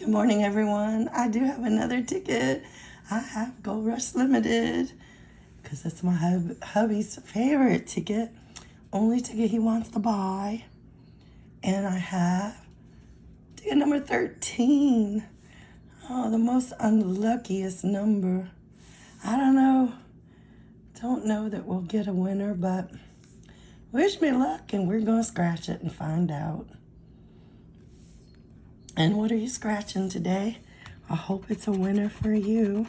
morning, everyone. I do have another ticket. I have Gold Rush Limited because that's my hub hubby's favorite ticket. Only ticket he wants to buy. And I have ticket number 13. Oh, the most unluckiest number. I don't know. Don't know that we'll get a winner, but wish me luck and we're going to scratch it and find out. And what are you scratching today? I hope it's a winner for you.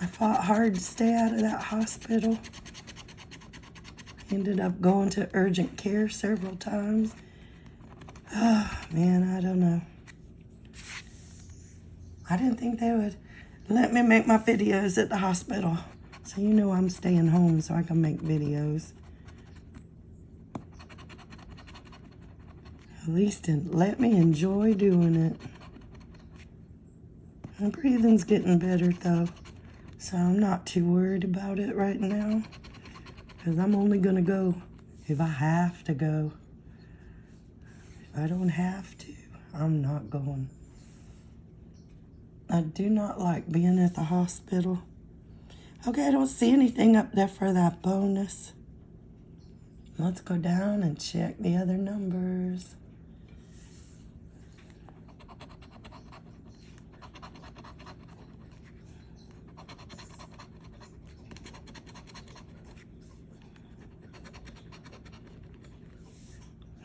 I fought hard to stay out of that hospital. Ended up going to urgent care several times. Oh, man, I don't know. I didn't think they would let me make my videos at the hospital. So you know I'm staying home so I can make videos. Least let me enjoy doing it. My breathing's getting better though, so I'm not too worried about it right now. Because I'm only going to go if I have to go. If I don't have to, I'm not going. I do not like being at the hospital. Okay, I don't see anything up there for that bonus. Let's go down and check the other numbers.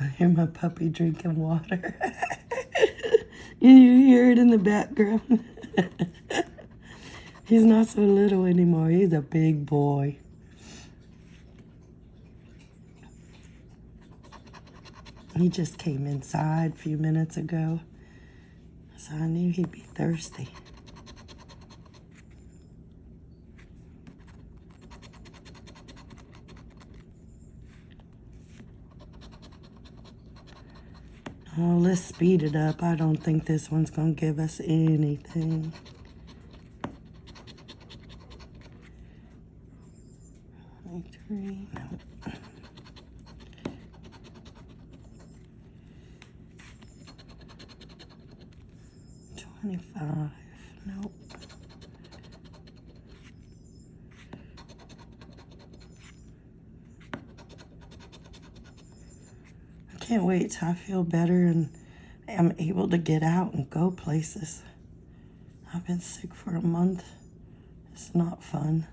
I hear my puppy drinking water. you hear it in the background. He's not so little anymore. He's a big boy. He just came inside a few minutes ago. So I knew he'd be thirsty. Oh, let's speed it up. I don't think this one's going to give us anything. Three. Twenty-five, nope. Can't wait till I feel better and I'm able to get out and go places. I've been sick for a month. It's not fun.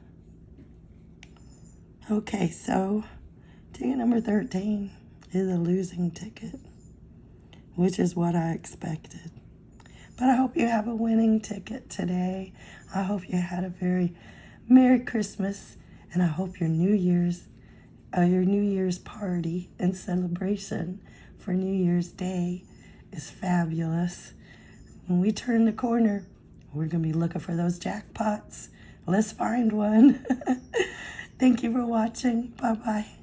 Okay, so ticket number 13 is a losing ticket, which is what I expected. But I hope you have a winning ticket today. I hope you had a very Merry Christmas, and I hope your New Year's uh, your New Year's party and celebration for New Year's Day is fabulous. When we turn the corner, we're going to be looking for those jackpots. Let's find one. Thank you for watching. Bye-bye.